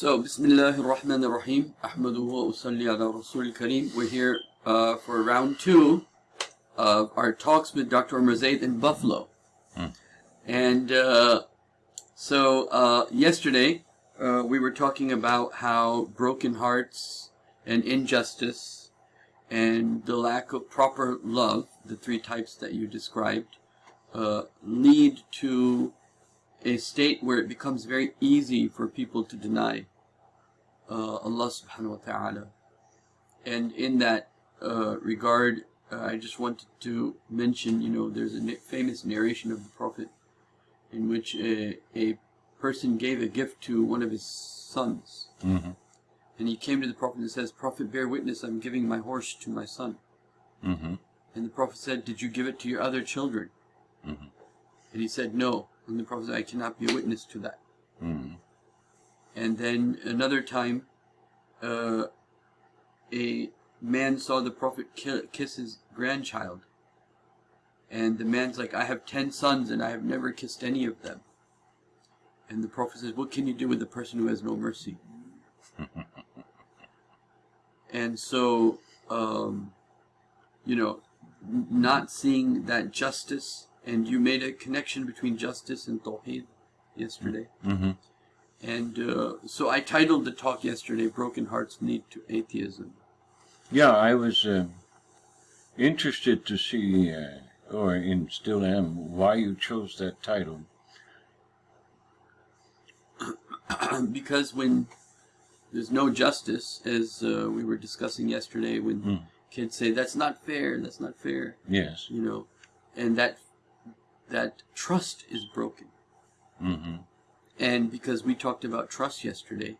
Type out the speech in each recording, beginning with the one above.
So, Bismillah ar-Rahman ar-Rahim. Ahmaduhu wa usalli ala Rasul kareem We're here uh, for round two of our talks with Dr. Umar Zaid in Buffalo. Hmm. And uh, so, uh, yesterday uh, we were talking about how broken hearts and injustice and the lack of proper love, the three types that you described, uh, lead to a state where it becomes very easy for people to deny uh, Allah subhanahu wa ta'ala. And in that uh, regard, uh, I just wanted to mention, you know, there's a famous narration of the Prophet in which a, a person gave a gift to one of his sons. Mm-hmm. And he came to the Prophet and says, Prophet, bear witness, I'm giving my horse to my son. Mm-hmm. And the Prophet said, Did you give it to your other children? Mm-hmm. And he said, No. And the Prophet said, I cannot be a witness to that. Mm-hmm. And then another time, uh, a man saw the Prophet kiss his grandchild. And the man's like, I have ten sons and I have never kissed any of them. And the Prophet says, What can you do with a person who has no mercy? and so, um, you know, not seeing that justice, and you made a connection between justice and tawheed yesterday. Mm-hmm. And uh, so I titled the talk yesterday, Broken Hearts Lead to Atheism. Yeah, I was uh, interested to see, uh, or in still am, why you chose that title. because when there's no justice, as uh, we were discussing yesterday, when Hmm. kids say, that's not fair, that's not fair, Yes. you know, and that, that trust is broken. Mm-hmm. And because we talked about trust yesterday,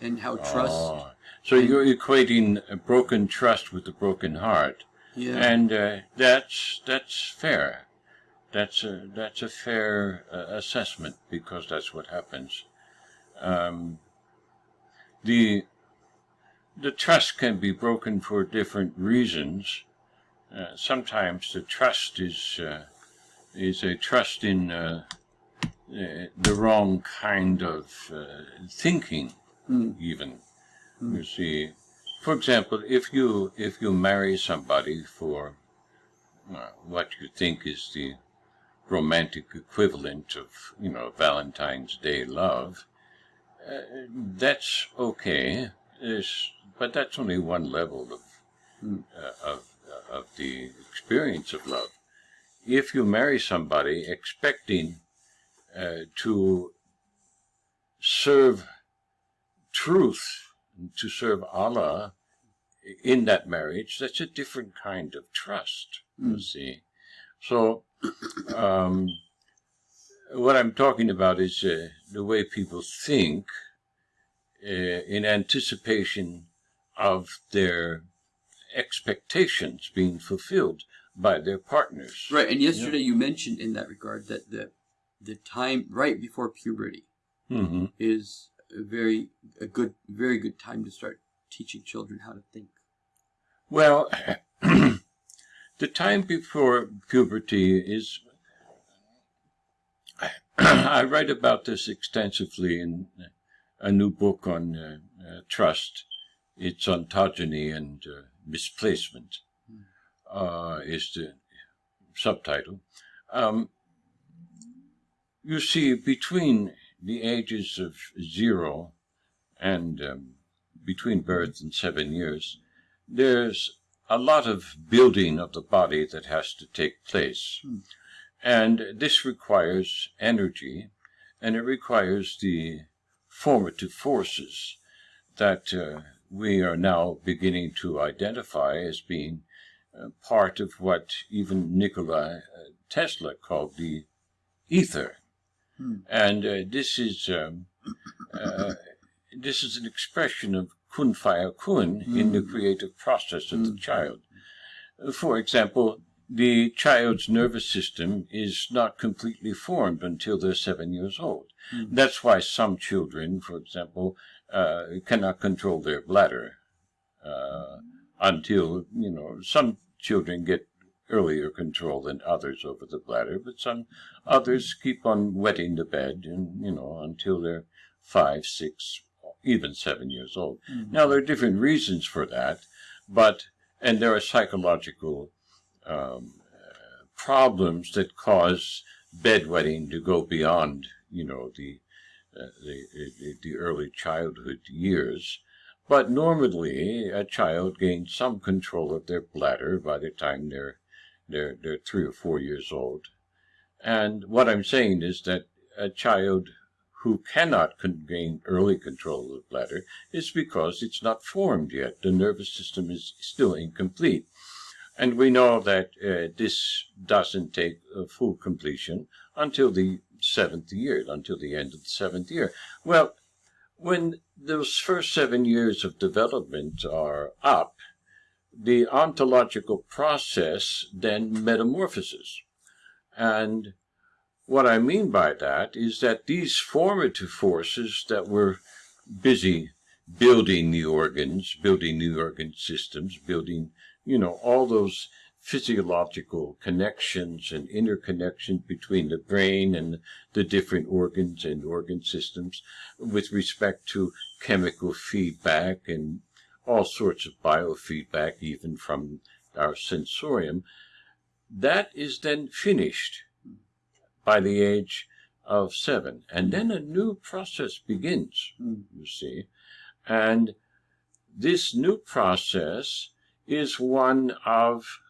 and how trust, Oh. So you're equating a broken trust with a broken heart, yeah, and uh, that's that's fair. That's a that's a fair uh, assessment because that's what happens. Um, the the trust can be broken for different reasons. Uh, sometimes the trust is uh, is a trust in uh, uh, the wrong kind of uh, thinking, Mm. even. You see, for example, if you if you marry somebody for uh, what you think is the romantic equivalent of you know Valentine's Day love, uh, that's okay. There's, but that's only one level of Mm. uh, of of the experience of love. If you marry somebody expecting uh, to serve truth, to serve Allah in that marriage, that's a different kind of trust, you Mm. see. So, um, what I'm talking about is uh, the way people think uh, in anticipation of their expectations being fulfilled by their partners. right. And yesterday you mentioned in that regard that the the time right before puberty hmm is a very a good very good time to start teaching children how to think. Well, the time before puberty is. I write about this extensively in a new book on uh, uh, trust. It's ontogeny and uh, misplacement, uh, is the subtitle. Um, you see, between the ages of zero and um, between birth and seven years, there's a lot of building of the body that has to take place. Hmm. And this requires energy, and it requires the formative forces that uh, we are now beginning to identify as being part of what even Nikola uh, Tesla called the ether. Hmm. And uh, this is um, uh, this is an expression of kun fayakun in the Mm. creative process of the Mm. child. Uh, For example, the child's nervous system is not completely formed until they're seven years old. Mm. That's why some children, for example, uh, cannot control their bladder uh, until, you know, some children get earlier control than others over the bladder, but some others keep on wetting the bed and, you know, until they're five, six, even seven years old. Mhm. Now, there are different reasons for that, but, and there are psychological um, uh, problems that cause bedwetting to go beyond, you know, the, uh, the, the, the early childhood years. But normally, a child gains some control of their bladder by the time they're, they're, they're three or four years old. And what I'm saying is that a child who cannot gain early control of the bladder is because it's not formed yet. The nervous system is still incomplete. And we know that uh, this doesn't take full completion until the seventh year, until the end of the seventh year. Well, when those first seven years of development are up, the ontological process then metamorphoses. And what I mean by that is that these formative forces that were busy building the organs, building the organ systems, building, you know, all those physiological connections and interconnections between the brain and the different organs and organ systems with respect to chemical feedback and all sorts of biofeedback, even from our sensorium, that is then finished by the age of seven. And then a new process begins, Mm. you see. And this new process is one of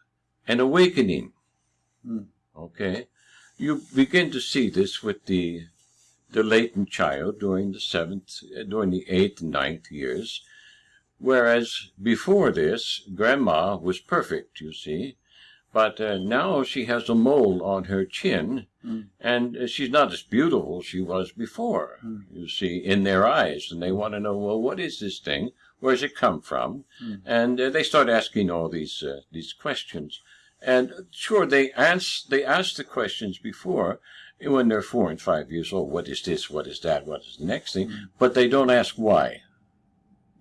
an awakening. Mm. Okay? You begin to see this with the the latent child during the seventh, during the eighth and ninth years, whereas before this, grandma was perfect, you see, but uh, now she has a mole on her chin, Mm. and uh, she's not as beautiful as she was before, Mm. you see, in their eyes, and they want to know, well, what is this thing? Where's it come from? Mm. And uh, they start asking all these uh, these questions. And sure, they ask they ask the questions before when they're four and five years old. What is this? What is that? What is the next thing? Mm. But they don't ask why.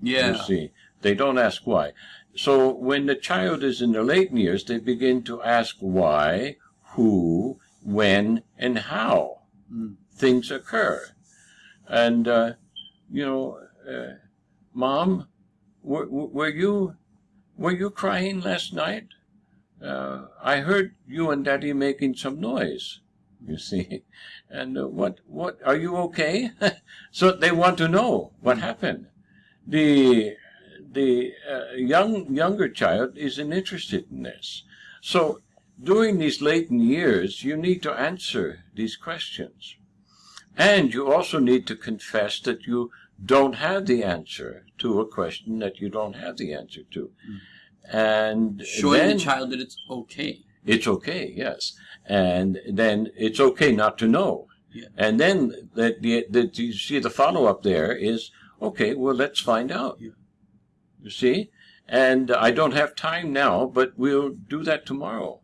Yeah. You see, they don't ask why. So when the child is in the late years, they begin to ask why, who, when, and how Mm. things occur. And, uh, you know, uh, Mom, were, were you were you crying last night? Uh, I heard you and Daddy making some noise. You see, and uh, what what are you okay? so they want to know what happened. The the uh, young younger child isn't interested in this. So during these latent years, you need to answer these questions. And you also need to confess that you don't have the answer to a question that you don't have the answer to. And Showing then the child that it's okay. it's okay, yes. And then it's okay not to know. Yeah. And then that the, the, you see the follow up there is okay. Well, let's find out. Yeah. You see, and I don't have time now, but we'll do that tomorrow.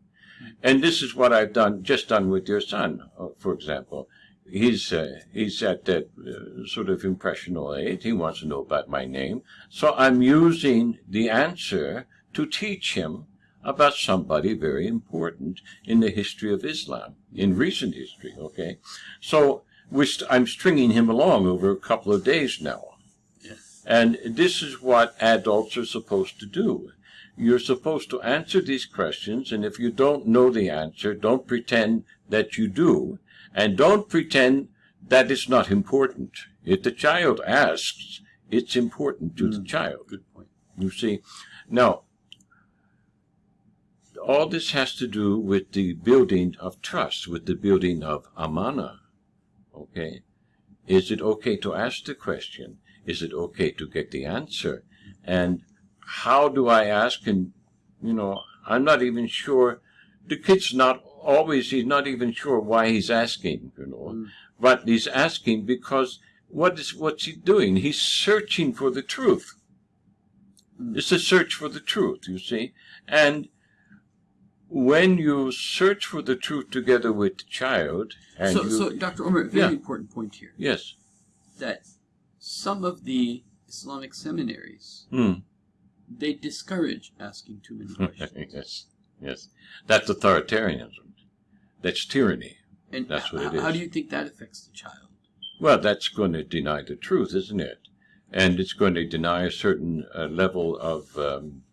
And this is what I've done, just done with your son, uh, for example. He's uh, he's at that uh, sort of impressional age. He wants to know about my name, so I'm using the answer to teach him about somebody very important in the history of Islam, in recent history. Okay, so we st- I'm stringing him along over a couple of days now. And this is what adults are supposed to do. You're supposed to answer these questions, and if you don't know the answer, don't pretend that you do, and don't pretend that it's not important. If the child asks, it's important to the Mm. child. Good point. You see, now, all this has to do with the building of trust, with the building of amana. Okay? Is it okay to ask the question? Is it okay to get the answer? And how do I ask? And, you know, I'm not even sure. The kid's not always, he's not even sure why he's asking, you know. Mm. But he's asking because what is, what's he doing? He's searching for the truth. Mm. It's a search for the truth, you see. And when you search for the truth together with the child, and So, you, so Dr. Omer, very Yeah. important point here yes, that some of the Islamic seminaries Hmm. they discourage asking too many questions. yes, yes, that's authoritarianism. That's tyranny. And That's what it is. How do you think that affects the child? Well, that's going to deny the truth, isn't it? and it's going to deny a certain uh, level of um,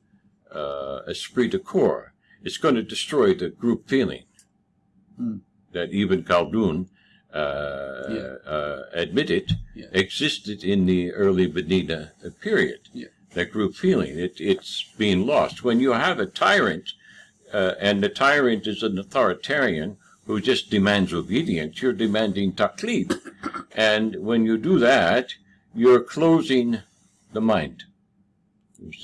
uh, esprit de corps. It's going to destroy the group feeling Hmm. that Ibn Khaldun uh, Yeah. uh, admitted Yeah. existed in the early Medina period. Yeah. That group feeling, it, it's being lost. When you have a tyrant, uh, and the tyrant is an authoritarian who just demands obedience, you're demanding taqlid. and when you do that, you're closing the mind.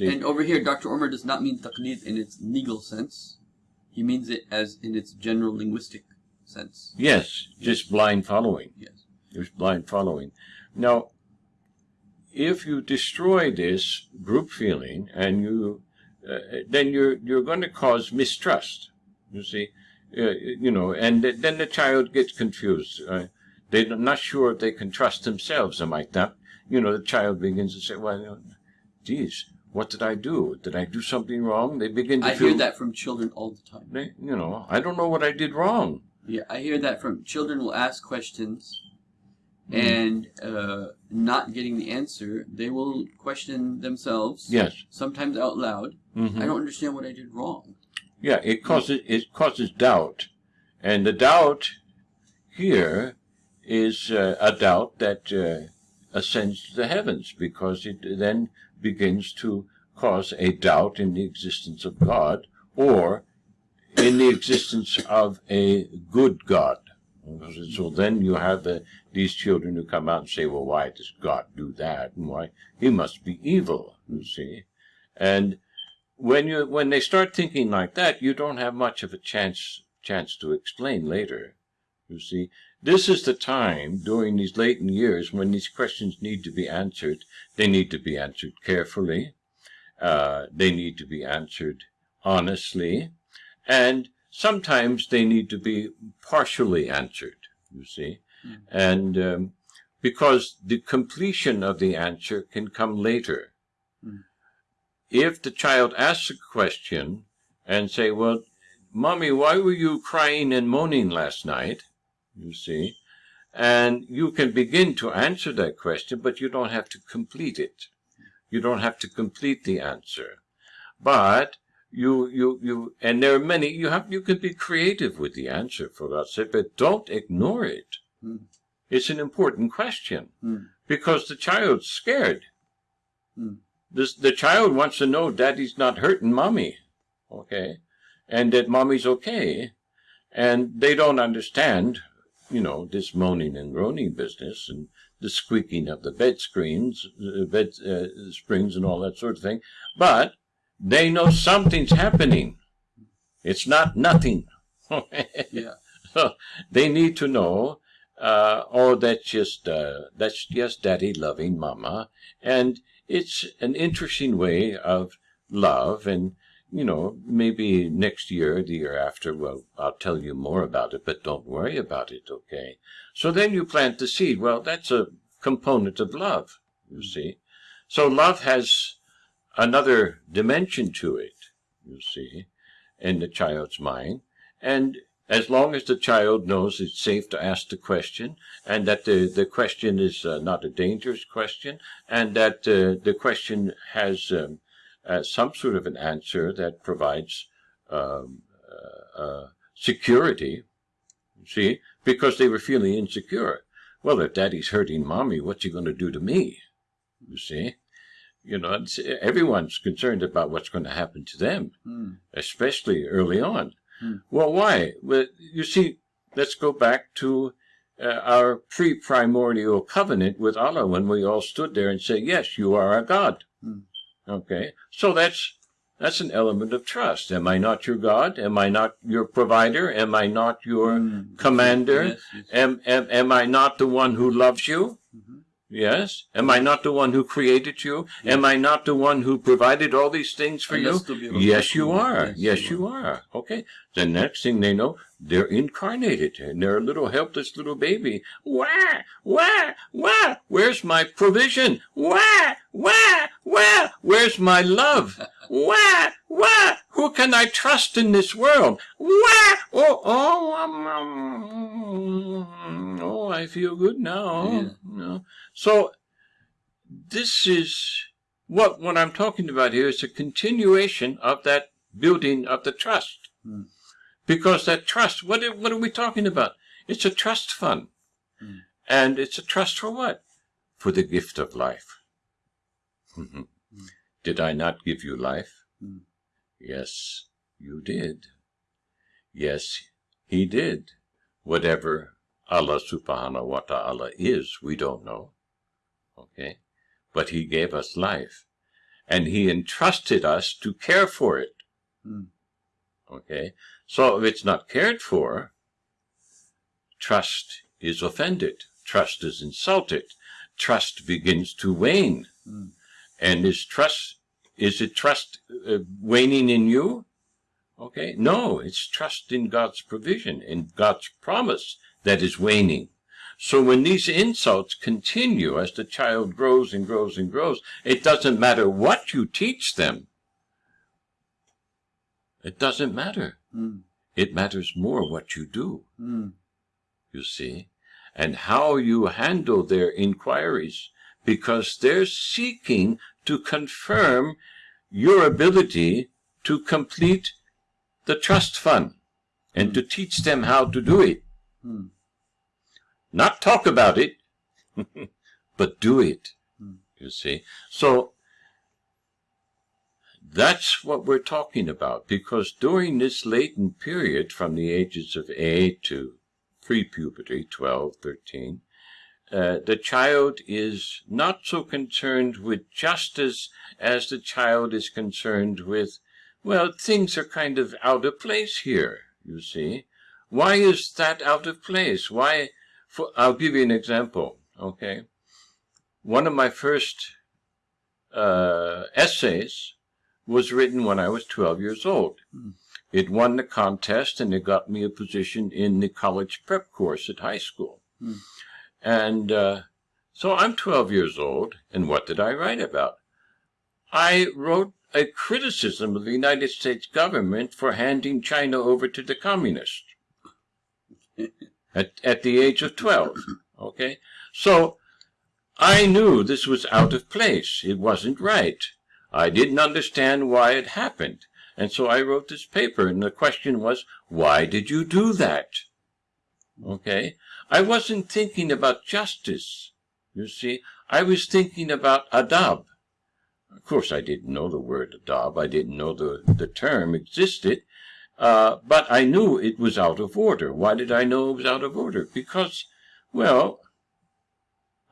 And over here, Dr. Omer does not mean taqlid in its legal sense. He means it as in its general linguistic sense. yes, just blind following. Yes. There's blind following. Now, if you destroy this group feeling and you, uh, then you're you're going to cause mistrust. You see, uh, you know, and th- then the child gets confused. Uh, they're not sure if they can trust themselves or like not? You know, the child begins to say, "Well, geez, what did I do? Did I do something wrong?" They begin to I feel hear that from children all the time. They, you know, I don't know what I did wrong. Yeah, I hear that from children will ask questions Hmm. and uh, not getting the answer, they will question themselves. Yes. Sometimes out loud. Mhm. I don't understand what I did wrong. Yeah, it causes it causes doubt, and the doubt here is uh, a doubt that uh, ascends to the heavens because it then begins to cause a doubt in the existence of God or in the existence of a good God. So then you have the, these children who come out and say, "Well, why does God do that? And why he must be evil?" You see, and when you when they start thinking like that, you don't have much of a chance chance to explain later. You see, this is the time during these latent years when these questions need to be answered. They need to be answered carefully. Uh, they need to be answered honestly, and sometimes they need to be partially answered. You see, Mm. and um, because the completion of the answer can come later if the child asks a question and say, well, mommy, why were you crying and moaning last night? You see, and you can begin to answer that question, but you don't have to complete it. You don't have to complete the answer. But you, you, you, and there are many, you have, you can be creative with the answer for God's sake, but don't ignore it. Hmm. It's an important question Hmm. because the child's scared. Hmm. This, the child wants to know daddy's not hurting mommy, okay, and that mommy's okay, and they don't understand, you know, this moaning and groaning business and the squeaking of the bed screens, uh, bed uh, springs, and all that sort of thing. But they know something's happening. It's not nothing. Yeah. So they need to know, uh, oh, that's just uh, that's just daddy loving mama, and it's an interesting way of love. And you know, maybe next year, the year after, well, I'll tell you more about it, but don't worry about it, okay? So then you plant the seed. Well, that's a component of love, you see. So love has another dimension to it, you see, in the child's mind, and as long as the child knows it's safe to ask the question and that the, the question is uh, not a dangerous question and that uh, the question has um, uh, some sort of an answer that provides um, uh, uh, security, see, because they were feeling insecure. Well, if daddy's hurting mommy, what's he going to do to me? You see? You know, it's, everyone's concerned about what's going to happen to them, Hmm. especially early on. Hmm. Well, why? Well, you see, let's go back to uh, our pre-primordial covenant with Allah when we all stood there and said, "Yes, you are our God." Hmm. Okay, so that's that's an element of trust. Am I not your God? Am I not your provider? Am I not your Hmm. commander? Yes, yes. Am, am am I not the one who loves you? Mhm. Yes. Am I not the one who created you? Am I not the one who provided all these things for you? they'll still be able to Yes, you are. Yes, Yes, you you are. Okay. The next thing they know, they're incarnated and they're a little helpless little baby. Wah, wah, wah. Where's my provision? Wah, wah, wah. Where's my love? Where? wah. Who can I trust in this world? Where? Oh, oh, um, um, oh, I feel good now. Yeah. No. So this is what what I'm talking about here is a continuation of that building of the trust. Hmm. Because that trust, what are, what are we talking about? It's a trust fund. Hmm. And it's a trust for what? For the gift of life. Did I not give you life? Hmm. Yes, you did. Yes, he did. Whatever Allah subhanahu wa ta'ala is, we don't know. Okay? But he gave us life. And he entrusted us to care for it. Hmm. Okay? So if it's not cared for, trust is offended. Trust is insulted. Trust begins to wane. Hmm. And is trust, is it trust uh, waning in you? Okay? No, it's trust in God's provision, in God's promise that is waning. So when these insults continue as the child grows and grows and grows, it doesn't matter what you teach them. It doesn't matter. Hmm. It matters more what you do, Hmm. you see, and how you handle their inquiries, because they're seeking to confirm your ability to complete the trust fund and to teach them how to do it. Hmm. Not talk about it, but do it. Hmm. You see? So that's what we're talking about because during this latent period from the ages of 8 to pre-puberty, 12, 13, uh, the child is not so concerned with justice as the child is concerned with, well, things are kind of out of place here, you see. Why is that out of place? Why, for, I'll give you an example, okay? One of my first uh, essays was written when I was 12 years old. Mm. It won the contest and it got me a position in the college prep course at high school. Mm. And uh, so I'm 12 years old, and what did I write about? I wrote a criticism of the United States government for handing China over to the communists at, at the age of 12. Okay? So I knew this was out of place. It wasn't right. I didn't understand why it happened. And so I wrote this paper, and the question was, why did you do that? Okay? I wasn't thinking about justice, you see. I was thinking about adab. Of course, I didn't know the word adab. I didn't know the, the term existed. Uh, but I knew it was out of order. Why did I know it was out of order? Because, well,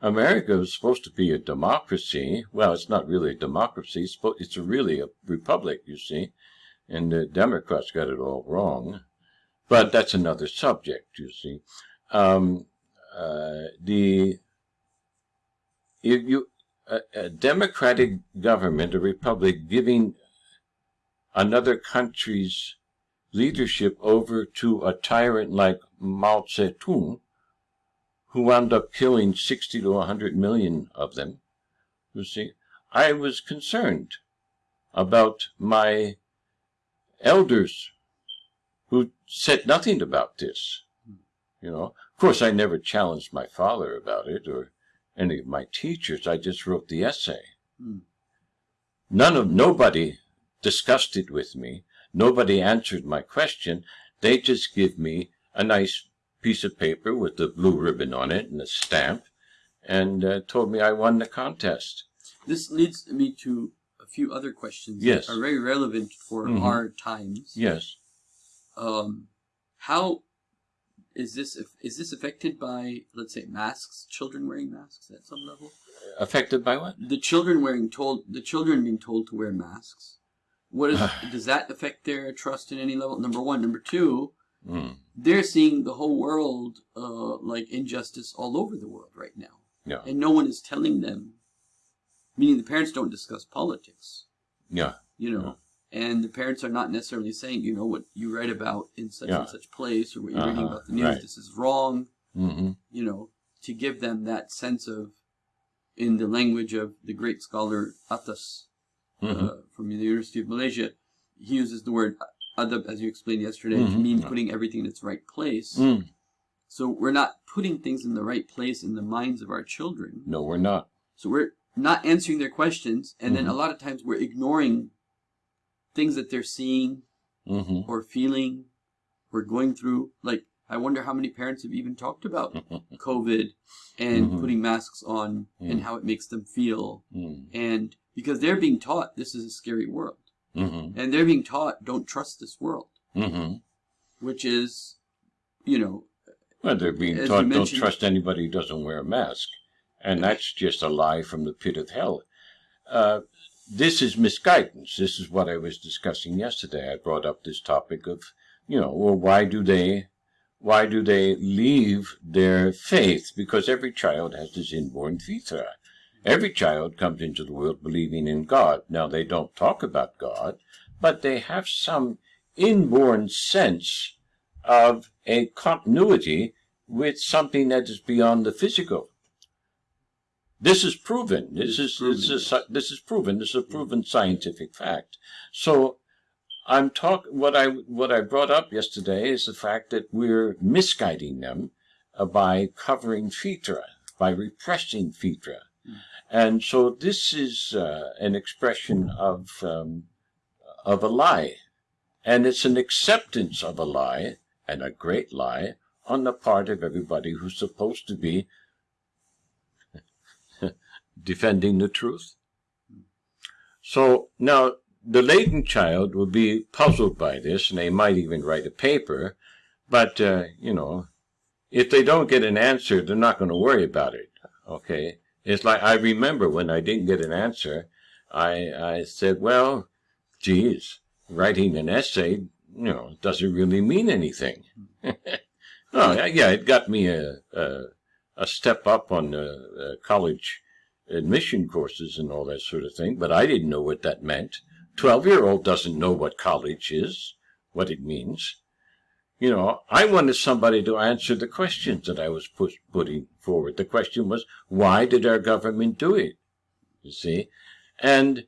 America was supposed to be a democracy. Well, it's not really a democracy. It's, it's really a republic, you see. And the Democrats got it all wrong. But that's another subject, you see. Um, uh, the if you a, a democratic government, a republic, giving another country's leadership over to a tyrant like Mao Zedong, who wound up killing 60 to 100 million of them, you see, I was concerned about my elders who said nothing about this. You know, of course, I never challenged my father about it or any of my teachers. I just wrote the essay. Hmm. None of nobody discussed it with me. Nobody answered my question. They just give me a nice piece of paper with the blue ribbon on it and a stamp, and uh, told me I won the contest. This leads me to a few other questions Yes. that are very relevant for Mhm. our times. Yes. Um, how is this is this affected by let's say masks? Children wearing masks at some level. Affected by what? The children wearing told the children being told to wear masks. What is does that affect their trust in any level? Number one. Number two. Mm. They're seeing the whole world uh, like injustice all over the world right now, Yeah. and no one is telling them. Meaning the parents don't discuss politics. Yeah. you know, and the parents are not necessarily saying, you know, what you read about in such Yeah. and such place or what you're reading Uh-huh, about the news, right. this is wrong, hmm you know, to give them that sense of, in the language of the great scholar Attas hmm uh, from the University of Malaysia, he uses the word adab, as you explained yesterday, to Mhm. mean putting everything in its right place. Mm. So we're not putting things in the right place in the minds of our children. No, we're not. So we're not answering their questions, and then a lot of times we're ignoring things that they're seeing hmm or feeling or going through. Like, I wonder how many parents have even talked about COVID and Mhm. putting masks on and Mm. how it makes them feel. mm And because they're being taught this is a scary world. hmm And they're being taught don't trust this world, hmm which is, you know, Well, they're being taught don't trust anybody who doesn't wear a mask. And that's just a lie from the pit of hell. Uh, this is misguidance. This is what I was discussing yesterday. I brought up this topic of, you know, well, why do they, why do they leave their faith? Because every child has this inborn fitra. Every child comes into the world believing in God. Now, they don't talk about God, but they have some inborn sense of a continuity with something that is beyond the physical. This is proven. This is, this is this is proven. This is a proven scientific fact. So I'm talk what I what I brought up yesterday is the fact that we're misguiding them uh, by covering fitra, by repressing fitra. And so this is uh, an expression of um, of a lie, and it's an acceptance of a lie and a great lie on the part of everybody who's supposed to be defending the truth. So now the latent child will be puzzled by this, and they might even write a paper, but uh, you know, if they don't get an answer, they're not going to worry about it. Okay, it's like I remember when I didn't get an answer, I I said, well, geez, writing an essay, you know, doesn't really mean anything. oh, yeah, it got me a, a, a step up on uh, uh, college admission courses and all that sort of thing, but I didn't know what that meant. Twelve-year-old doesn't know what college is, what it means. You know, I wanted somebody to answer the questions that I was put, putting forward. The question was, why did our government do it? You see? And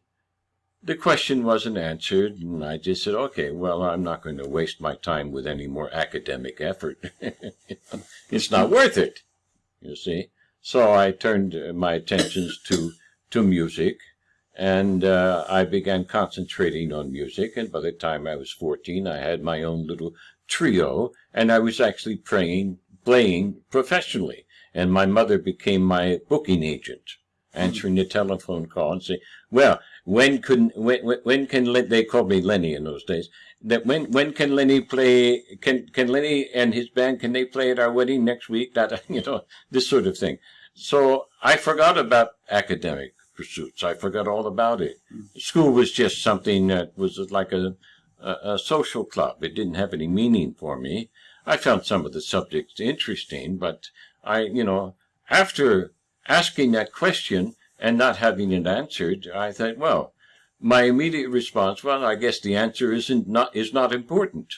the question wasn't answered, and I just said, okay, well, I'm not going to waste my time with any more academic effort. it's not worth it, you see. So I turned uh, my attentions to, to music, and uh, I began concentrating on music, and by the time I was 14, I had my own little trio, and I was actually playing, playing professionally. And my mother became my booking agent, answering the telephone call and saying, well, when could when when, can they called me Lenny in those days that when when can Lenny play can can Lenny and his band can they play at our wedding next week that you know this sort of thing so I forgot about academic pursuits. I forgot all about it. Mm. School was just something that was like a, a a social club. It didn't have any meaning for me. I found some of the subjects interesting but I you know after asking that question and not having it answered, I thought, well, my immediate response, well, I guess the answer isn't not is not important.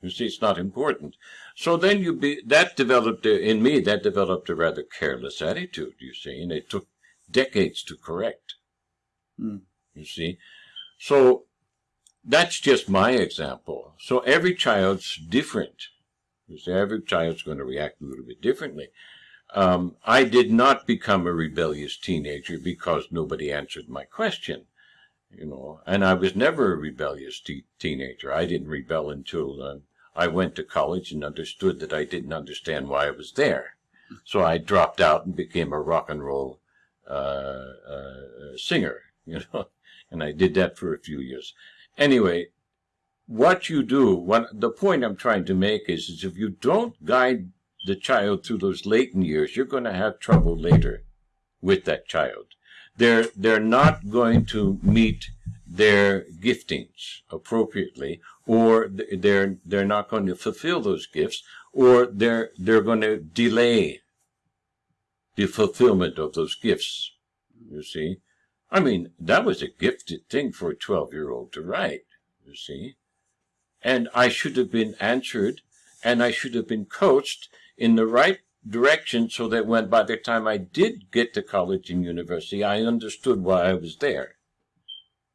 You see, it's not important. So then you be that developed a- in me. That developed a rather careless attitude. You see, and it took decades to correct. Hmm. You see, so that's just my example. So every child's different. You see, every child's going to react a little bit differently. Um, I did not become a rebellious teenager because nobody answered my question, you know, and I was never a rebellious te- teenager. I didn't rebel until uh, I went to college and understood that I didn't understand why I was there. So I dropped out and became a rock and roll uh, uh, singer, you know, and I did that for a few years. Anyway, what you do, what the point I'm trying to make is, is if you don't guide the child through those latent years, you're going to have trouble later with that child. They're they're not going to meet their giftings appropriately, or they're they're not going to fulfill those gifts, or they're they're going to delay the fulfillment of those gifts. You see, I mean that was a gifted thing for a twelve year old to write. You see, and I should have been answered, and I should have been coached in the right direction so that when by the time I did get to college and university, I understood why I was there.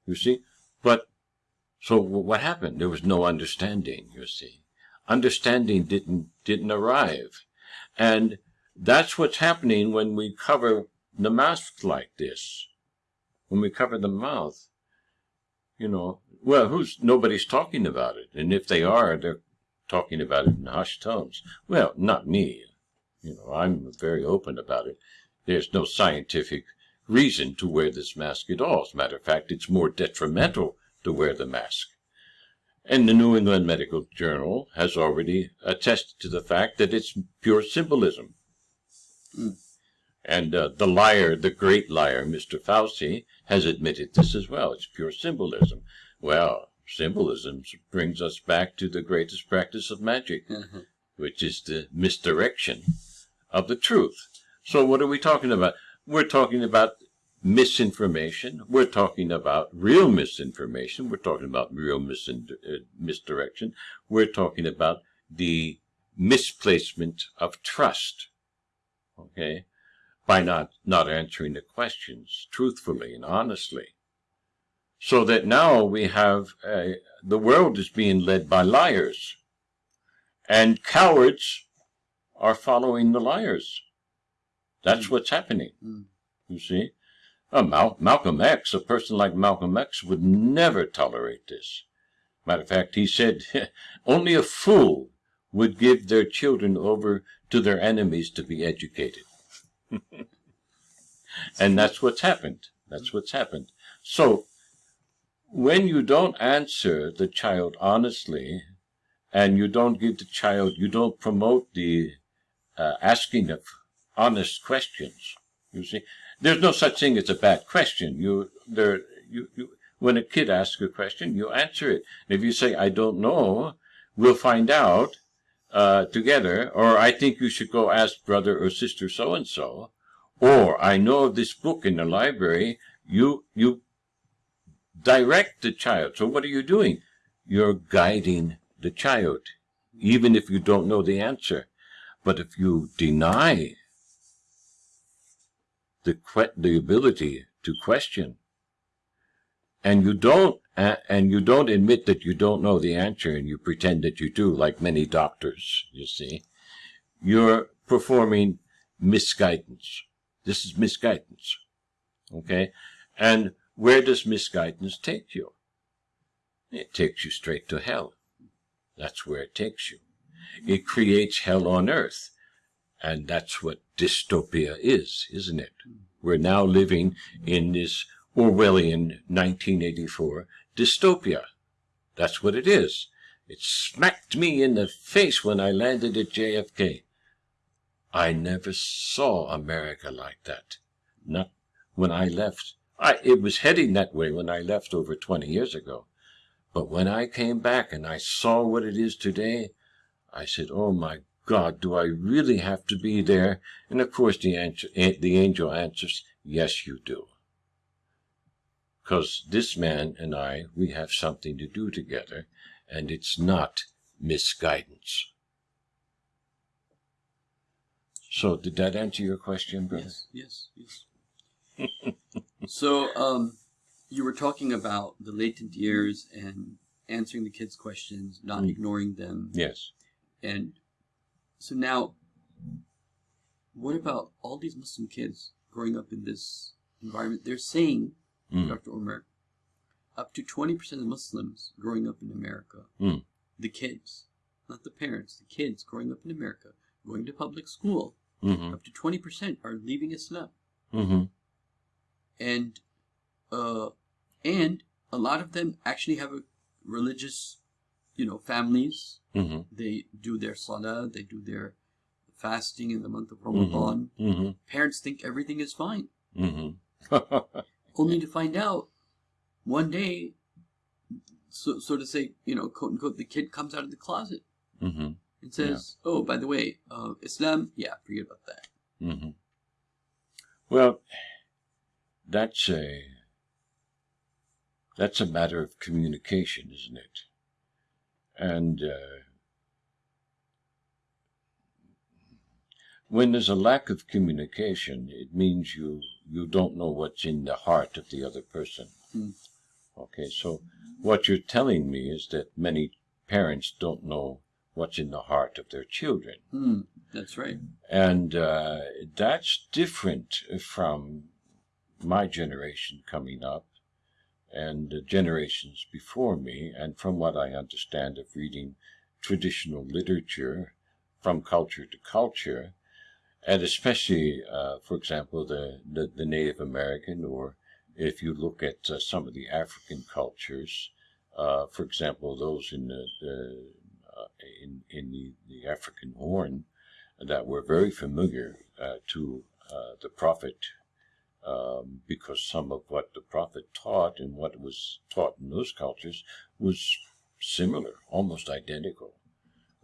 You see? But so what happened? There was no understanding, you see. Understanding didn't didn't arrive. And that's what's happening when we cover the mask like this, when we cover the mouth, you know, well, who's nobody's talking about it, and if they are, they're talking about it in hushed tones. Well, not me. You know, I'm very open about it. There's no scientific reason to wear this mask at all. As a matter of fact, it's more detrimental to wear the mask. And the New England Medical Journal has already attested to the fact that it's pure symbolism. Mm. And uh, the liar, the great liar, Mr. Fauci, has admitted this as well. It's pure symbolism. Well, symbolism brings us back to the greatest practice of magic, Mhm. which is the misdirection of the truth. So what are we talking about? We're talking about misinformation. We're talking about real misinformation. We're talking about real uh, misdirection. We're talking about the misplacement of trust. Okay? By not, not answering the questions truthfully and honestly. So that now we have, uh, the world is being led by liars. And cowards are following the liars. That's what's happening. Mm. You see? Uh, Mal- Malcolm X, a person like Malcolm X, would never tolerate this. Matter of fact, he said only a fool would give their children over to their enemies to be educated. and that's what's happened. That's what's happened. So, when you don't answer the child honestly, and you don't give the child, you don't promote the uh, asking of honest questions. You see, there's no such thing as a bad question. You there you, you when a kid asks a question, you answer it. And if you say I don't know, we'll find out uh, together, or I think you should go ask brother or sister so and so, or I know of this book in the library. You you direct the child. So what are you doing? You're guiding the child, even if you don't know the answer. But if you deny the the ability to question, and you don't uh, and you don't admit that you don't know the answer, and you pretend that you do, like many doctors, you see, you're performing misguidance. This is misguidance, okay? And where does misguidance take you? It takes you straight to hell. That's where it takes you. It creates hell on earth. And that's what dystopia is, isn't it? We're now living in this Orwellian 1984 dystopia. That's what it is. It smacked me in the face when I landed at JFK. I never saw America like that. Not when I left. I, it was heading that way when I left over 20 years ago. But when I came back and I saw what it is today, I said, oh my God, do I really have to be there? And of course the, answer, the angel answers, yes, you do. Because this man and I, we have something to do together, and it's not misguidance. So, did that answer your question, brother? Yes, yes, yes. so, um, you were talking about the latent years and answering the kids' questions, not Mm. ignoring them. Yes. And so now, what about all these Muslim kids growing up in this environment? They're saying, Mm. Dr. Omer, up to 20% of Muslims growing up in America, Mm. the kids, not the parents, the kids growing up in America, going to public school, Mm-hmm. up to 20% are leaving Islam. Mm-hmm. And, uh, and a lot of them actually have a religious, you know, families. Mm-hmm. They do their salah, they do their fasting in the month of Ramadan. Mm-hmm. Parents think everything is fine, Mm-hmm. only to find out one day, so, so to say, you know, quote unquote, the kid comes out of the closet mm-hmm. and says, "Oh, by the way, uh, Islam, yeah, forget about that." Mm-hmm. Well, that's a that's a matter of communication, isn't it? And uh, when there's a lack of communication, it means you you don't know what's in the heart of the other person. Mm. Okay, so what you're telling me is that many parents don't know what's in the heart of their children. Hmm. That's right. And uh, that's different from my generation coming up and generations before me, and from what I understand of reading traditional literature from culture to culture, and especially, uh, for example, the, the, the, Native American, or if you look at uh, some of the African cultures, uh, for example, those in the, the uh, in, in the, the African Horn, that were very familiar uh, to uh, the prophet um, because some of what the prophet taught and what was taught in those cultures was similar, almost identical.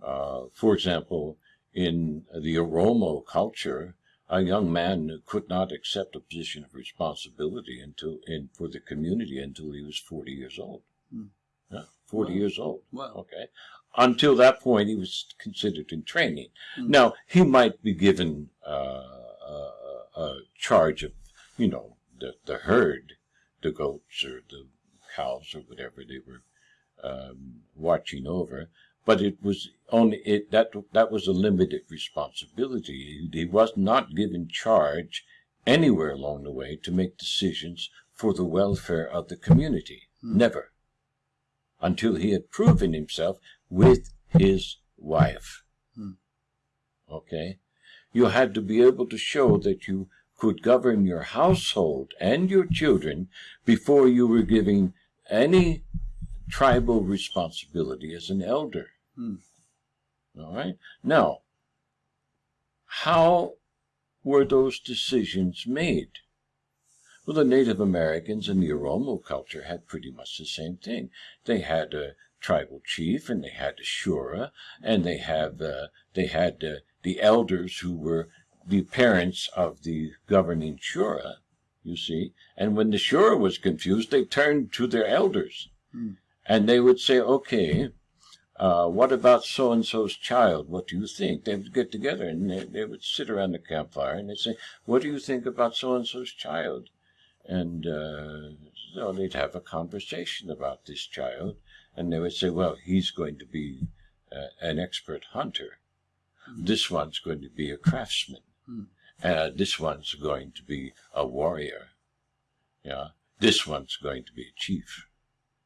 Uh, for example, in the Oromo culture, a young man could not accept a position of responsibility until in for the community until he was 40 years old. Hmm. Yeah, 40 years old. Wow. Okay. Until that point, he was considered in training. Hmm. Now, he might be given uh, a, a charge of you know, the, the herd, the goats or the cows or whatever they were um, watching over. But it was only it that that was a limited responsibility. He, was not given charge anywhere along the way to make decisions for the welfare of the community. Hmm. Never. Until he had proven himself with his wife. Hmm. Okay? You had to be able to show that you could govern your household and your children before you were giving any tribal responsibility as an elder. Hmm. All right? Now, how were those decisions made? Well, the Native Americans and the Oromo culture had pretty much the same thing. They had a tribal chief, and they had a shura, and they have uh, they had uh, the elders who were the parents of the governing shura, you see. And when the shura was confused, they turned to their elders. Hmm. And they would say, okay, uh, what about so-and-so's child? What do you think? They would get together and they, they would sit around the campfire and they'd say, what do you think about so-and-so's child? And uh, so they'd have a conversation about this child. And they would say, well, he's going to be uh, an expert hunter. Hmm. This one's going to be a craftsman. Hmm. Uh, this one's going to be a warrior. Yeah. This one's going to be a chief.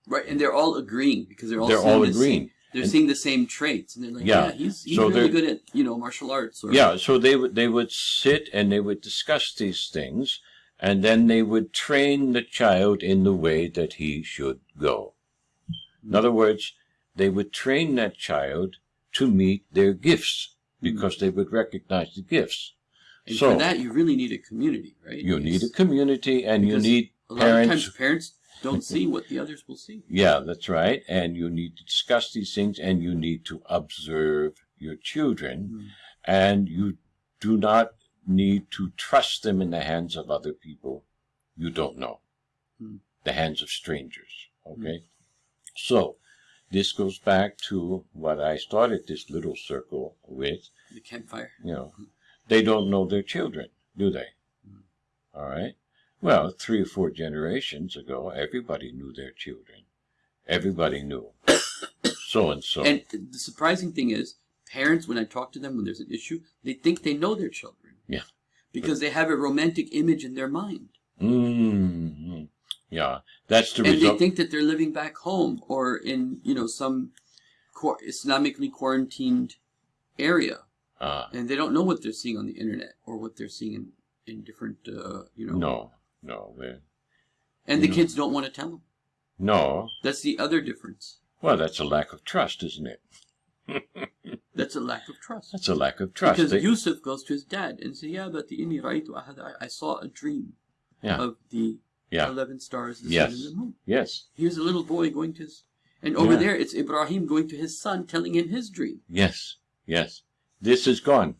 Right, and they're all agreeing because they're all they're all agreeing. Same, they're and, seeing the same traits, and they're like, yeah, yeah he's, he's so really good at you know martial arts. Or, yeah, so they would they would sit and they would discuss these things, and then they would train the child in the way that he should go. In other words, they would train that child to meet their gifts because they would recognize the gifts. And so, for that, you really need a community, right? You need a community, and you need a lot parents. Of times parents don't see what the others will see. Yeah, that's right. And you need to discuss these things, and you need to observe your children, mm. and you do not need to trust them in the hands of other people you don't know, mm. the hands of strangers. Okay, mm. so this goes back to what I started this little circle with. The campfire. You know, they don't know their children, do they? Mm. All right. Well, three or four generations ago, everybody knew their children. Everybody knew so and so. And the surprising thing is, parents, when I talk to them when there's an issue, they think they know their children. Yeah. Because they have a romantic image in their mind. Mm-hmm. Yeah, that's the and result. And they think that they're living back home or in, you know, some Islamically quarantined area. Uh, and they don't know what they're seeing on the internet or what they're seeing in, in different, uh, you know. No, no. And the know. kids don't want to tell them. No. That's the other difference. Well, that's a lack of trust, isn't it? that's a lack of trust. That's a lack of trust. Because they... Yusuf goes to his dad and says, "Yeah, but the inni I, I saw a dream yeah. of the yeah. eleven stars, the yes. sun and the moon. Yes. Here's a little boy going to his, and over yeah. there it's Ibrahim going to his son, telling him his dream. Yes. Yes. This is gone.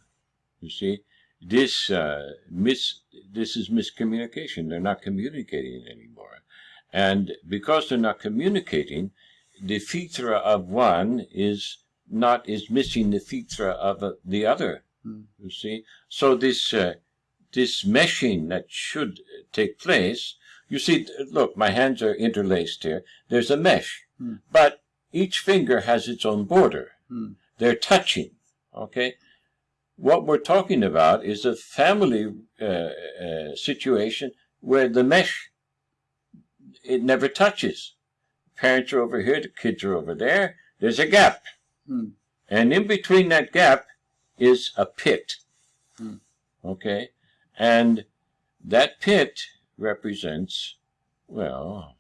You see, this uh, mis this is miscommunication. They're not communicating anymore, and because they're not communicating, the fitra of one is not is missing the fitra of uh, the other. Mm. You see, so this uh, this meshing that should take place. You see, look, my hands are interlaced here. There's a mesh, mm. but each finger has its own border. Mm. They're touching. Okay? what we're talking about is a family uh, uh, situation where the mesh it never touches. Parents are over here, the kids are over there. There's a gap, Hmm. and in between that gap is a pit. Hmm. Okay, and that pit represents well,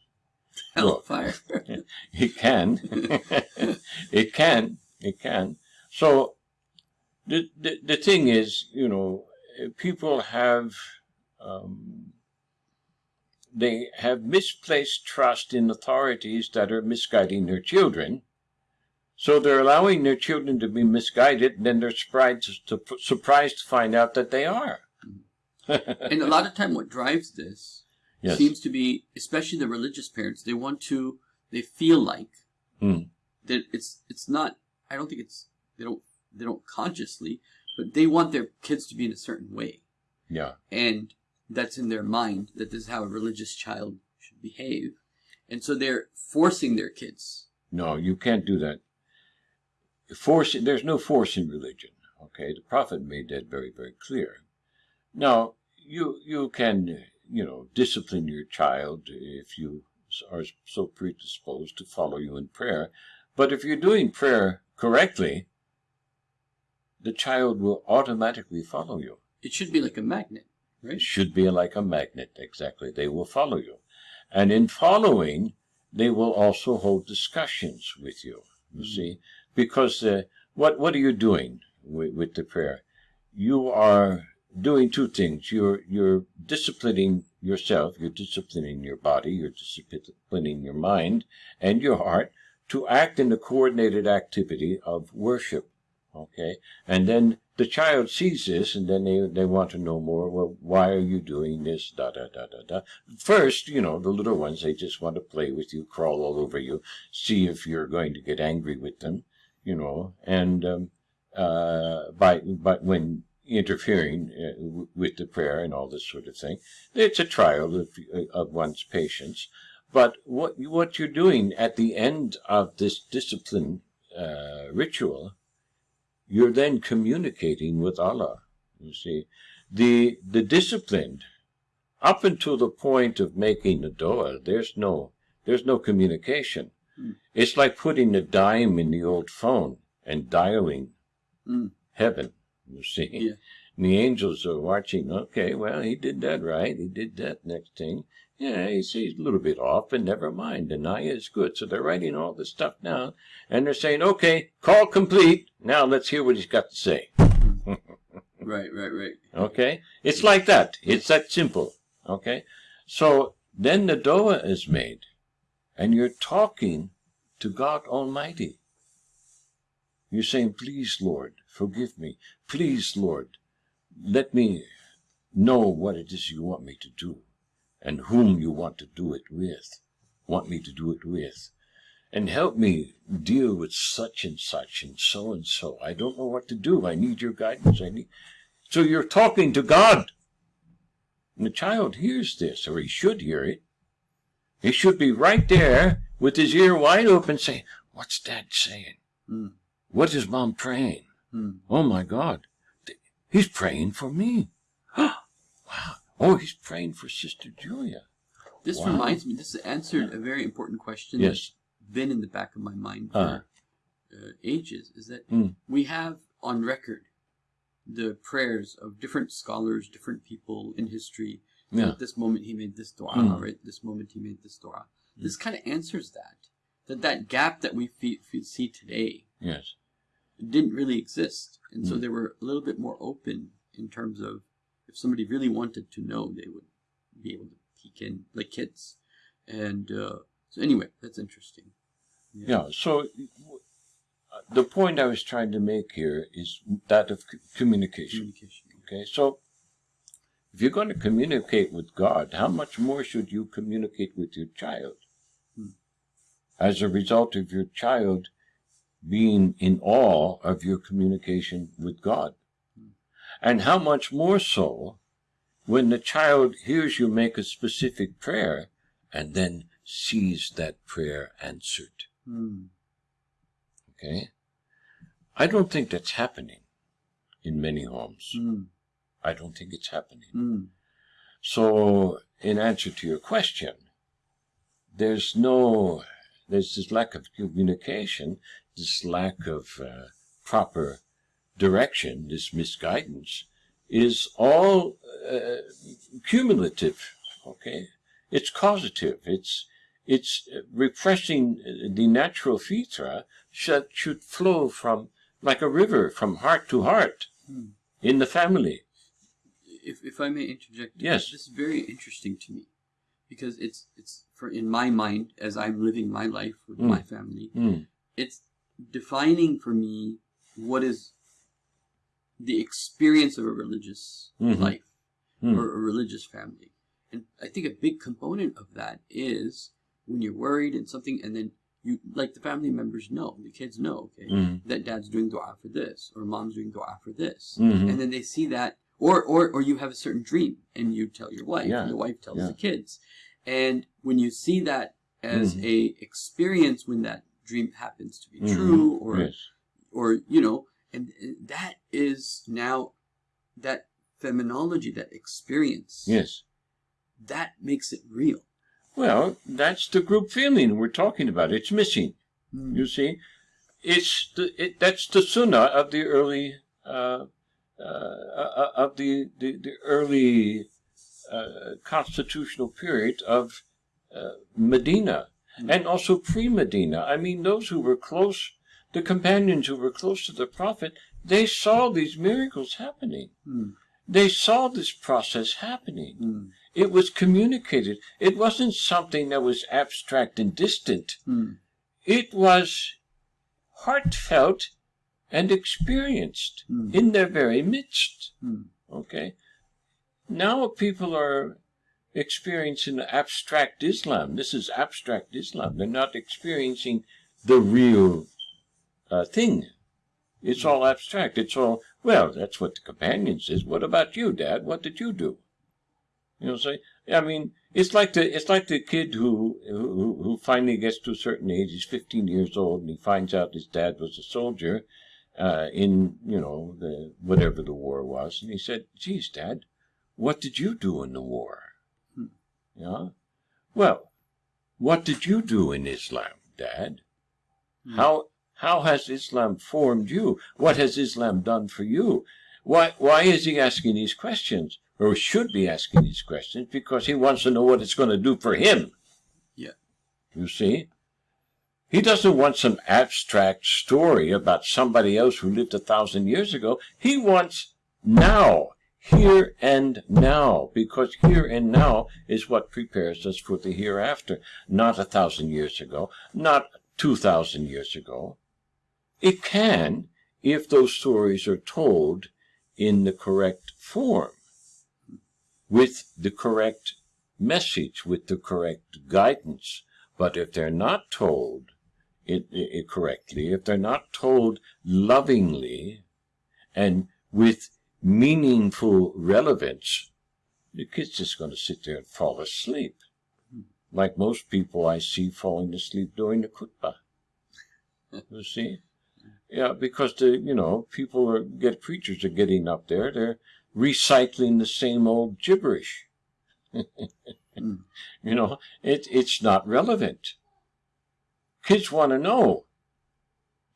Hellfire. it can. it can. It can. So the, the the thing is, you know, people have um, they have misplaced trust in authorities that are misguiding their children. So they're allowing their children to be misguided, and then they're surprised to, surprised to find out that they are. and a lot of time what drives this Yes. seems to be especially the religious parents they want to they feel like Hmm. that it's it's not i don't think it's they don't they don't consciously but they want their kids to be in a certain way Yeah. and that's in their mind that this is how a religious child should behave and so they're forcing their kids No, you can't do that. Force, there's no force in religion. Okay, the prophet made that very, very clear. Now, you you can, you know, discipline your child if you are so predisposed to follow you in prayer. But if you're doing prayer correctly, the child will automatically follow you. it should be like a magnet It should be like a magnet, exactly. They will follow you. And in following, they will also hold discussions with you, you Mhm. see. Because uh, what, what are you doing with, with the prayer? You are doing two things. You're, you're disciplining yourself, you're disciplining your body, you're disciplining your mind and your heart to act in the coordinated activity of worship. Okay? And then the child sees this and then they, they want to know more. Well, why are you doing this? Da, da, da, da, da. First, you know, the little ones, they just want to play with you, crawl all over you, see if you're going to get angry with them, you know, and, um, uh, by, but when interfering uh, with the prayer and all this sort of thing, it's a trial of, of one's patience. But what, what you're doing at the end of this discipline, uh, ritual, you're then communicating with Allah. You see, the the disciplined, up until the point of making the dua, there's no there's no communication. Hmm. It's like putting a dime in the old phone and dialing Mm. heaven. You see, Yeah. and the angels are watching. Okay, well, he did that right. He did that next thing. Yeah, he's, he's a little bit off, but never mind. The niyyah is good. So they're writing all this stuff down, and they're saying, okay, call complete. Now let's hear what he's got to say. right right right Okay? It's like that. It's that simple. Okay? So then the Dua is made, and you're talking to God Almighty. You're saying, please, Lord, forgive me. Please, Lord, let me know what it is you want me to do and whom you want to do it with, want me to do it with. And help me deal with such and such and so and so. I don't know what to do. I need your guidance. I need. So you're talking to God. And the child hears this, or he should hear it. He should be right there with his ear wide open saying, What's dad saying? Mm. What is mom praying? Hmm. Oh my God. He's praying for me. wow. Oh, he's praying for Sister Julia. this Wow. reminds me this answered a very important question Yes. that's been in the back of my mind for Uh. uh, ages is that Mm. we have on record the prayers of different scholars, different people in history. Yeah. At this moment, he made this dua, Mm. right? This moment, he made this dua. This kind of answers that. That that gap that we see today Yes. didn't really exist, and so Mm. they were a little bit more open in terms of if somebody really wanted to know, they would be able to peek in like kids. And uh, so, anyway, that's interesting. Yeah. So uh, the point I was trying to make here is that of c- communication. Communication. Okay. So if you're going to communicate with God, how much more should you communicate with your child? Hmm. As a result of your child being in awe of your communication with God. And how much more so when the child hears you make a specific prayer and then sees that prayer answered. Hmm. Okay? I don't think that's happening. in many homes. Mm. I don't think it's happening. Mm. So, in answer to your question, there's no, there's this lack of communication, this lack of uh, proper direction, this misguidance, is all uh, cumulative. Okay, it's causative. It's it's repressing the natural fitra that should flow from like a river from heart to heart Hmm. in the family. If, if I may interject, Yes. this is very interesting to me because it's it's for in my mind as I'm living my life with Mm. my family, Mm. it's defining for me what is the experience of a religious Mhm. life Mm. or a religious family. And I think a big component of that is when you're worried and something, and then you, like the family members know, the kids know, okay, Mm. that dad's doing dua for this, or mom's doing dua for this. Mhm. And then they see that, or, or, or you have a certain dream and you tell your wife, Yeah, and the wife tells yeah. the kids. And when you see that as Mhm. a experience when that dream happens to be Mhm. true, or yes. or you know and, and that is now that phenomenology that experience Yes. that makes it real Well, that's the group feeling we're talking about. It's missing. Mm. You see, it's the it, that's the sunnah of the early uh, uh, of the the, the early uh, constitutional period of uh, Medina, Hmm. and also pre-Medina. I mean, those who were close, the companions who were close to the Prophet, they saw these miracles happening. Mm. They saw this process happening. Mm. It was communicated. It wasn't something that was abstract and distant. Mm. It was heartfelt and experienced Mm. in their very midst. Mm. Okay? Now people are experiencing abstract Islam. This is abstract Islam. They're not experiencing the real uh, thing. It's all abstract. It's all, well, that's what the companion says. What about you, Dad? What did you do? You know, say, I mean, it's like the it's like the kid who who who finally gets to a certain age. He's 15 years old, and he finds out his dad was a soldier uh, in you know the whatever the war was, and he said, "Geez, Dad, what did you do in the war?" Hmm. Yeah. Well, what did you do in Islam, Dad? Hmm. How how has Islam formed you? What has Islam done for you? Why why is he asking these questions? Or should be asking these questions because he wants to know what it's going to do for him. Yeah. You see? He doesn't want some abstract story about somebody else who lived a thousand years ago. He wants now, here and now, because here and now is what prepares us for the hereafter. Not a thousand years ago, not two thousand years ago. It can, if those stories are told in the correct form, with the correct message, with the correct guidance. But if they're not told it, it correctly, if they're not told lovingly and with meaningful relevance, the kid's just going to sit there and fall asleep. Like most people I see falling asleep during the khutbah. You see? Yeah, because the you know people are get preachers are getting up there. They're recycling the same old gibberish. Mm. You know, it it's not relevant. Kids want to know.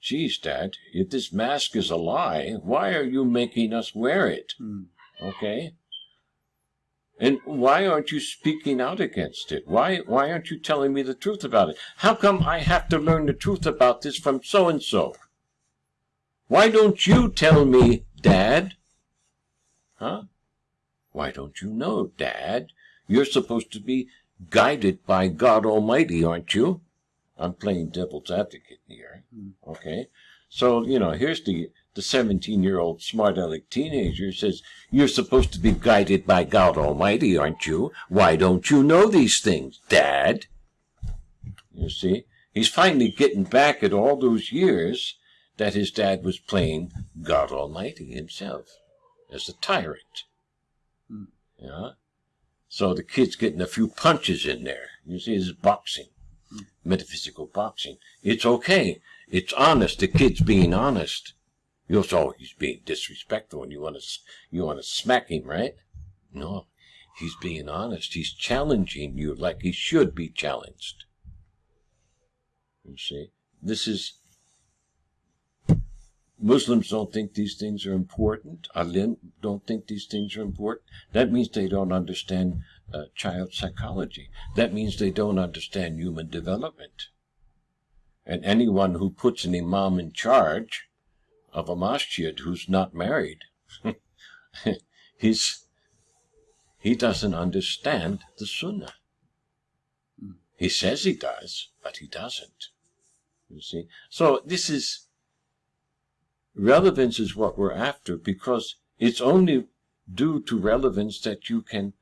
Geez, Dad, if this mask is a lie, why are you making us wear it? Mm. Okay. And why aren't you speaking out against it? Why why aren't you telling me the truth about it? How come I have to learn the truth about this from so and so? Why don't you tell me, Dad? Huh? Why don't you know, Dad? You're supposed to be guided by God Almighty, aren't you? I'm playing devil's advocate here. Hmm. Okay? So, you know, here's the the 17 year old smart aleck teenager says, You're supposed to be guided by God Almighty, aren't you? Why don't you know these things, Dad? You see? He's finally getting back at all those years that his dad was playing God Almighty himself as a tyrant. Hmm. Yeah? So the kid's getting a few punches in there. You see, this is boxing, metaphysical boxing. It's okay. It's honest. The kid's being honest. You'll say, oh, he's being disrespectful and you want to, you want to smack him, right? No, he's being honest. He's challenging you like he should be challenged. You see, this is, Muslims don't think these things are important. Alim don't think these things are important. That means they don't understand uh, child psychology. That means they don't understand human development. And anyone who puts an imam in charge of a masjid who's not married, he's, he doesn't understand the sunnah. He says he does, but he doesn't. You see? So this is, relevance is what we're after because it's only due to relevance that you can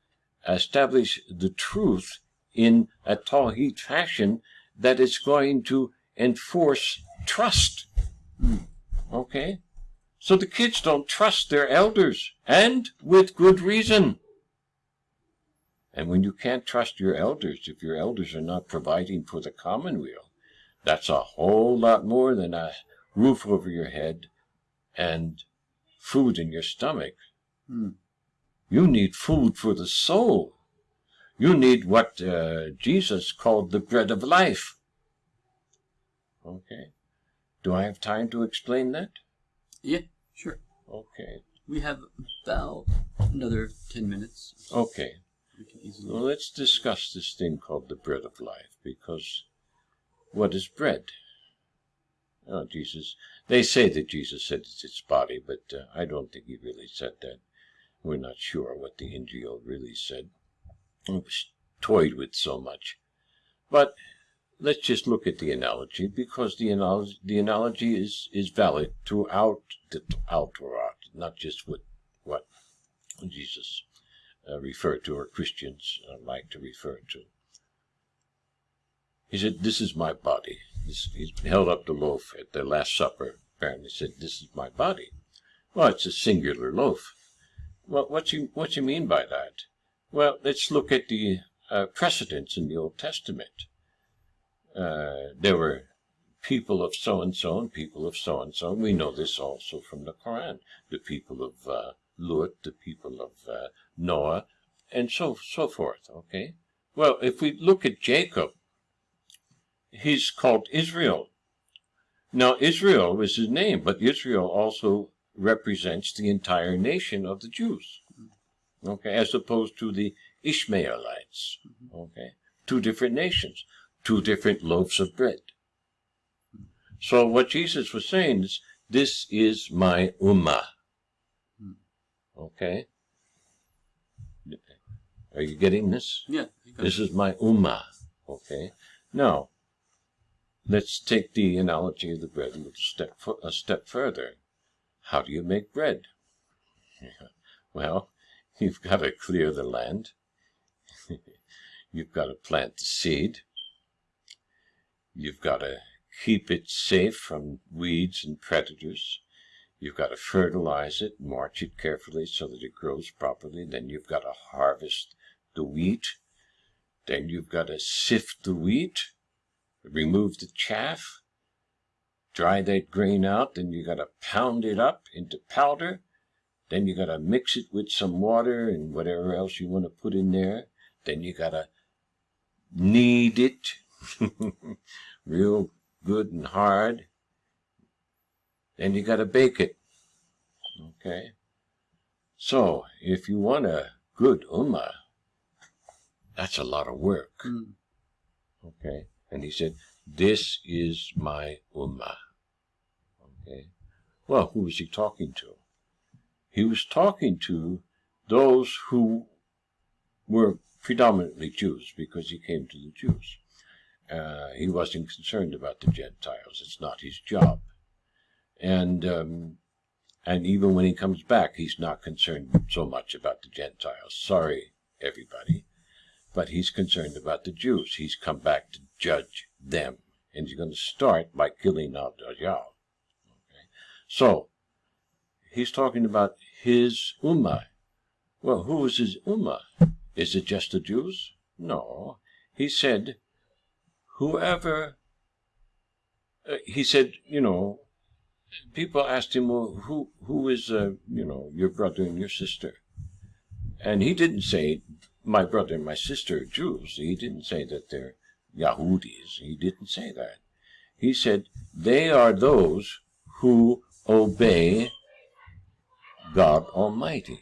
establish the truth in a Tawheed fashion that is going to enforce trust. Hmm. Okay? So the kids don't trust their elders, and with good reason. And when you can't trust your elders, if your elders are not providing for the commonweal, that's a whole lot more than a roof over your head and food in your stomach. Hmm. You need food for the soul. You need what uh, Jesus called the bread of life. Okay. Do I have time to explain that? Yeah, sure. Okay. We have about another 10 minutes. Okay. We can easily. Well, let's discuss this thing called the bread of life, because what is bread? Oh, Jesus. They say that Jesus said it's its body, but uh, I don't think he really said that. We're not sure what the Injil really said. It was toyed with so much. But let's just look at the analogy, because the analogy, the analogy is, is valid throughout the Torah, not just what, what Jesus uh, referred to or Christians uh, like to refer to. He said, This is my body. This, he held up the loaf at the Last Supper. Apparently said, This is my body. Well, it's a singular loaf. Well, what you what you mean by that? Well, let's look at the uh, precedents in the Old Testament. Uh, there were people of so and so and people of so and so. We know this also from the Quran. The people of uh, Lut, the people of uh, Noah, and so so forth. Okay. Well, if we look at Jacob, he's called Israel. Now, Israel was his name, but Israel also represents the entire nation of the Jews. Okay, as opposed to the Ishmaelites. Okay, two different nations, two different loaves of bread. So what Jesus was saying is, this is my ummah. Okay? Are you getting this? Yeah. This is my ummah. Okay? Now, let's take the analogy of the bread a step a step further. How do you make bread? Well, you've got to clear the land. you've got to plant the seed. You've got to keep it safe from weeds and predators. You've got to fertilize it, march it carefully so that it grows properly. Then you've got to harvest the wheat. Then you've got to sift the wheat, remove the chaff, dry that grain out. Then you got to pound it up into powder. Then you got to mix it with some water and whatever else you want to put in there. Then you got to knead it real good and hard. Then you got to bake it. Okay? So, if you want a good ummah, that's a lot of work. Mm. Okay? And he said, This is my ummah. Okay? Well, who was he talking to? He was talking to those who were predominantly Jews because he came to the Jews. Uh, he wasn't concerned about the Gentiles. It's not his job. And um, and even when he comes back, he's not concerned so much about the Gentiles. Sorry, everybody, but he's concerned about the Jews. He's come back to judge them, and he's going to start by killing out Dajjal. Okay? So he's talking about his ummah. Well, who is his ummah? Is it just the Jews? No. He said, whoever, uh, he said, you know, people asked him, well, who, who is, uh, you know, your brother and your sister? And he didn't say, my brother and my sister are Jews. He didn't say that they're Yahudis. He didn't say that. He said, they are those who obey God Almighty.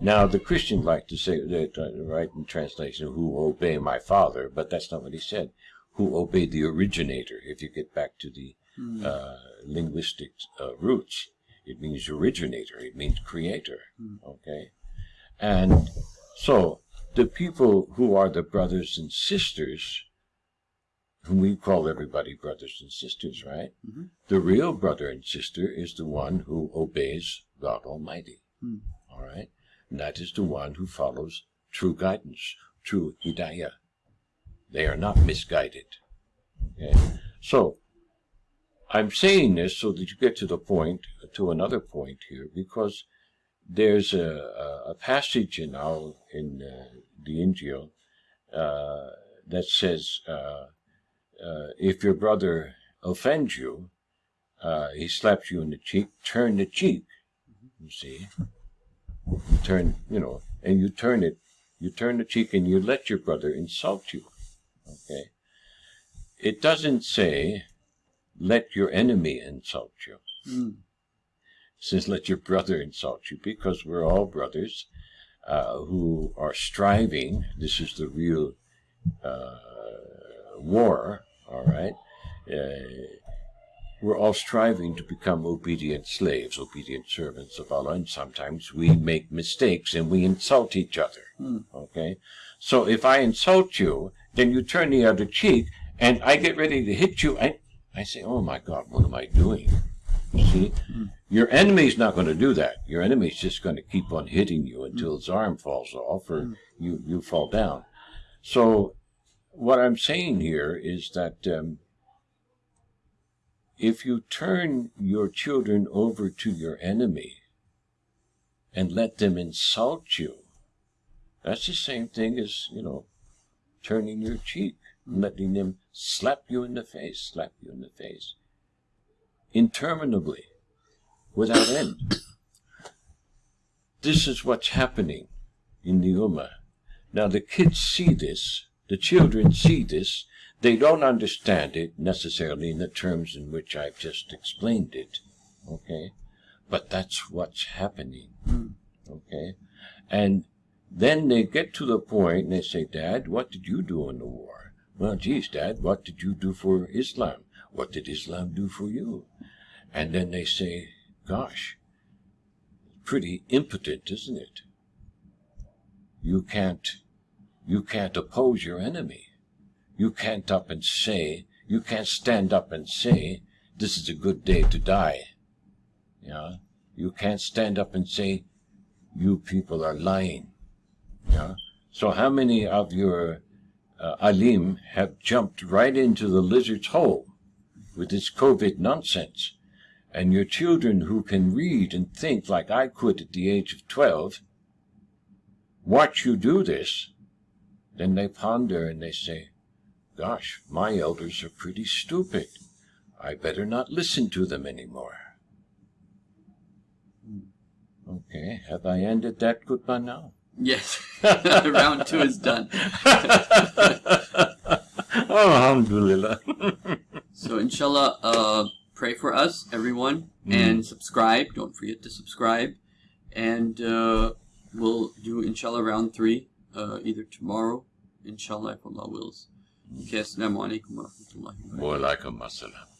Now, the Christians like to say uh, right in translation, who obey my Father, but that's not what he said. Who obey the originator, if you get back to the Mm. uh, linguistic uh, roots. It means originator, it means creator. Mm. Okay? And so, the people who are the brothers and sisters, whom we call everybody brothers and sisters, right? Mhm. The real brother and sister is the one who obeys God Almighty. Mm. All right? And that is the one who follows true guidance, true hidayah. They are not misguided. Okay? So, I'm saying this so that you get to the point, to another point here, because there's a, a, passage in our, in uh, the Injil uh, that says, uh, uh, if your brother offends you, uh, he slaps you in the cheek, turn the cheek. You see, you turn, you know, and you turn it, you turn the cheek, and you let your brother insult you. Okay, it doesn't say let your enemy insult you. Mm. Says let your brother insult you because we're all brothers uh, who are striving. This is the real uh, war, all right? Uh, we're all striving to become obedient slaves, obedient servants of Allah, and sometimes we make mistakes and we insult each other. Hmm. Okay? So if I insult you, then you turn the other cheek, and I get ready to hit you, I, I say, oh my God, what am I doing? You see? Your enemy's not going to do that. Your enemy's just going to keep on hitting you until his arm falls off or you, you fall down. So what I'm saying here is that um, if you turn your children over to your enemy and let them insult you, that's the same thing as, you know, turning your cheek and letting them slap you in the face, slap you in the face, interminably, without end. This is what's happening in the Ummah. Now the kids see this, the children see this, they don't understand it necessarily in the terms in which I've just explained it, okay? But that's what's happening, okay? And then they get to the point and they say, Dad, what did you do in the war? Well, geez, Dad, what did you do for Islam? What did Islam do for you? And then they say, gosh, pretty impotent, isn't it? You can't, you can't oppose your enemy. You can't up and say, you can't stand up and say, this is a good day to die. Yeah? You can't stand up and say, you people are lying. Yeah? So how many of your uh, alim have jumped right into the lizard's hole with this COVID nonsense? And your children who can read and think like I could at the age of 12, watch you do this, then they ponder and they say, gosh, my elders are pretty stupid. I better not listen to them anymore. Okay, have I ended that good by now? Yes. Round two is done. oh, Alhamdulillah. So inshallah, uh, pray for us, everyone, and subscribe. Don't forget to subscribe. And uh, we'll do inshallah round three, uh, either tomorrow, inshallah, if Allah wills. Okay, assalamu alaikum wa rahmatullahi wa barakatuh. Wa alaikum assalam.